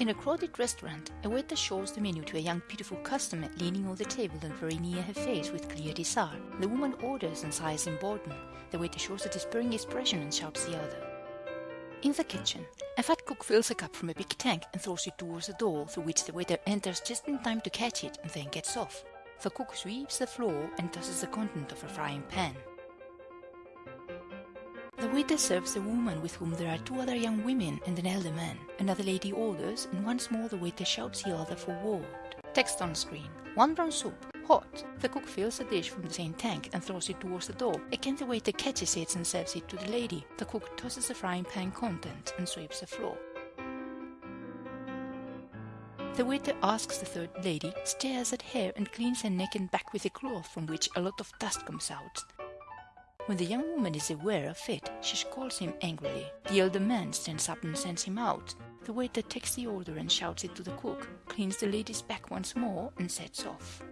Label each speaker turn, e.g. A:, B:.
A: In a crowded restaurant, a waiter shows the menu to a young beautiful customer leaning on the table and very near her face with clear desire. The woman orders and sighs in boredom. The waiter shows a despairing expression and shouts the other. In the kitchen, a fat cook fills a cup from a big tank and throws it towards the door through which the waiter enters just in time to catch it and then gets off. The cook sweeps the floor and tosses the content of a frying pan. The waiter serves a woman with whom there are two other young women and an elder man. Another lady orders, and once more the waiter shouts the other for word. Text on screen. One brown soup. Hot. The cook fills a dish from the same tank and throws it towards the door. Again the waiter catches it and serves it to the lady. The cook tosses the frying pan content and sweeps the floor. The waiter asks the third lady, stares at her and cleans her neck and back with a cloth from which a lot of dust comes out. When the young woman is aware of it, she scolds him angrily. The elder man stands up and sends him out. The waiter takes the order and shouts it to the cook, cleans the lady's back once more and sets off.